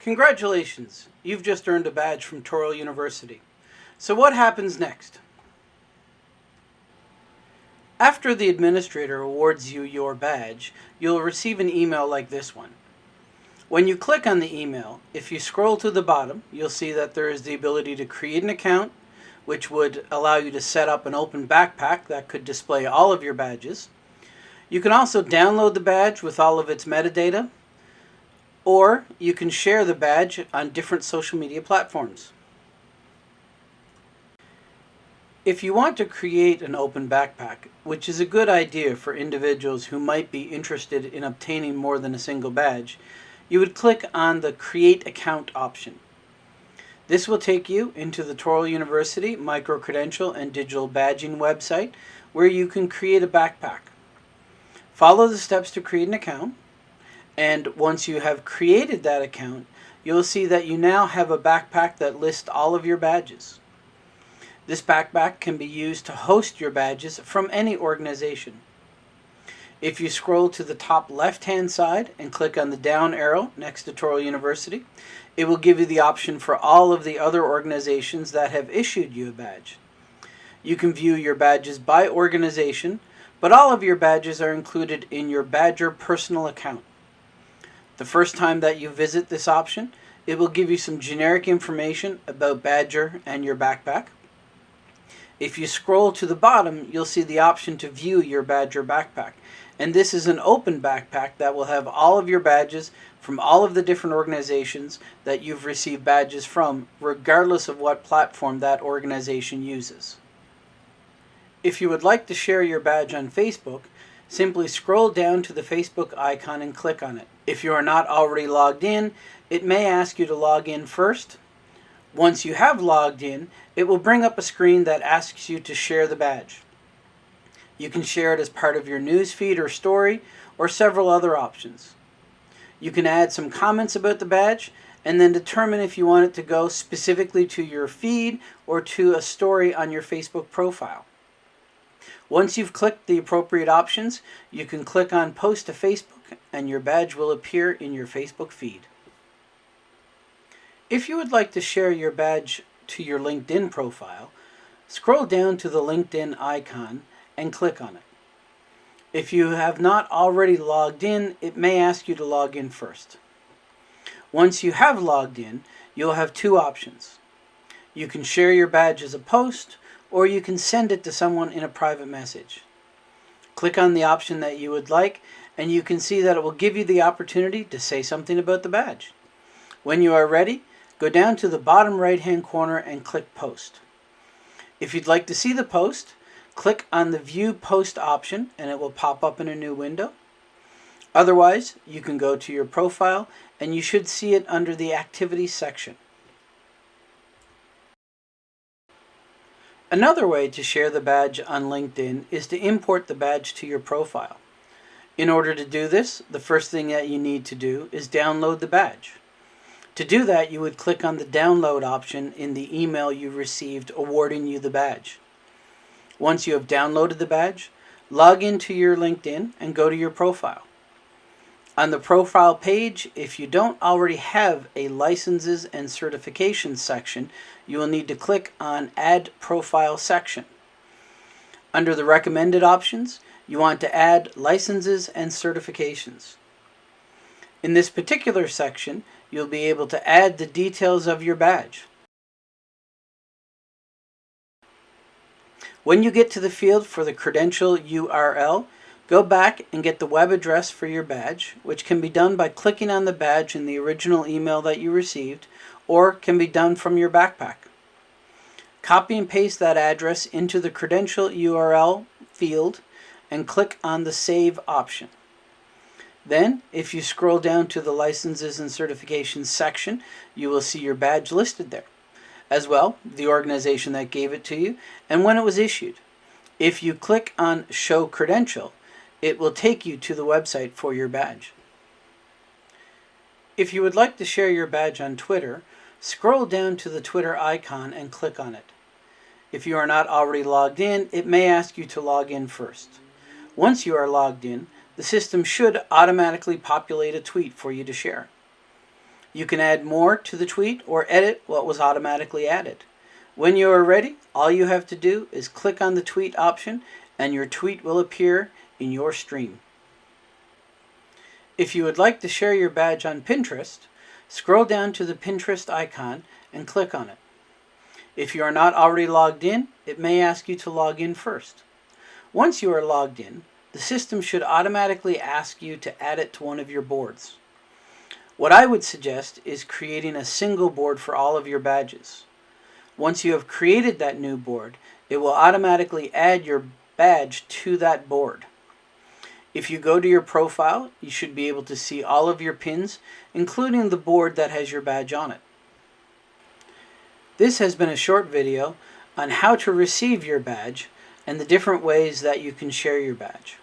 Congratulations, you've just earned a badge from Touro University. So what happens next? After the administrator awards you your badge, you'll receive an email like this one. When you click on the email, if you scroll to the bottom, you'll see that there is the ability to create an account, which would allow you to set up an open backpack that could display all of your badges. You can also download the badge with all of its metadata, or you can share the badge on different social media platforms. If you want to create an open backpack, which is a good idea for individuals who might be interested in obtaining more than a single badge, you would click on the Create Account option. This will take you into the Touro University micro-credential and digital badging website where you can create a backpack. Follow the steps to create an account and once you have created that account, you'll see that you now have a backpack that lists all of your badges. This backpack can be used to host your badges from any organization. If you scroll to the top left hand side and click on the down arrow next to Touro University, it will give you the option for all of the other organizations that have issued you a badge. You can view your badges by organization, but all of your badges are included in your Badgr personal account. The first time that you visit this option, it will give you some generic information about Badgr and your backpack. If you scroll to the bottom, you'll see the option to view your Badgr backpack. And this is an open backpack that will have all of your badges from all of the different organizations that you've received badges from, regardless of what platform that organization uses. If you would like to share your badge on Facebook, simply scroll down to the Facebook icon and click on it. If you are not already logged in, it may ask you to log in first. Once you have logged in, it will bring up a screen that asks you to share the badge. You can share it as part of your news feed or story, or several other options. You can add some comments about the badge, and then determine if you want it to go specifically to your feed or to a story on your Facebook profile. Once you've clicked the appropriate options, you can click on Post to Facebook and your badge will appear in your Facebook feed. If you would like to share your badge to your LinkedIn profile, scroll down to the LinkedIn icon and click on it. If you have not already logged in, it may ask you to log in first. Once you have logged in, you'll have two options. You can share your badge as a post or you can send it to someone in a private message. Click on the option that you would like and you can see that it will give you the opportunity to say something about the badge. When you are ready, go down to the bottom right hand corner and click post. If you'd like to see the post, click on the view post option and it will pop up in a new window. Otherwise, you can go to your profile and you should see it under the activities section. Another way to share the badge on LinkedIn is to import the badge to your profile. In order to do this, the first thing that you need to do is download the badge. To do that, you would click on the download option in the email you received awarding you the badge. Once you have downloaded the badge, log into your LinkedIn and go to your profile. On the profile page, if you don't already have a licenses and certifications section, you will need to click on Add Profile section. Under the recommended options, you want to add licenses and certifications. In this particular section, you'll be able to add the details of your badge. When you get to the field for the credential URL, Go back and get the web address for your badge, which can be done by clicking on the badge in the original email that you received, or can be done from your backpack. Copy and paste that address into the credential URL field and click on the Save option. Then, if you scroll down to the Licenses and Certifications section, you will see your badge listed there. As well, the organization that gave it to you and when it was issued. If you click on Show Credential, it will take you to the website for your badge. If you would like to share your badge on Twitter, scroll down to the Twitter icon and click on it. If you are not already logged in, it may ask you to log in first. Once you are logged in, the system should automatically populate a tweet for you to share. You can add more to the tweet or edit what was automatically added. When you are ready, all you have to do is click on the tweet option and your tweet will appear in your stream. If you would like to share your badge on Pinterest, scroll down to the Pinterest icon and click on it. If you are not already logged in, it may ask you to log in first. Once you are logged in, the system should automatically ask you to add it to one of your boards. What I would suggest is creating a single board for all of your badges. Once you have created that new board, it will automatically add your badge to that board. If you go to your profile, you should be able to see all of your pins, including the board that has your badge on it. This has been a short video on how to receive your badge and the different ways that you can share your badge.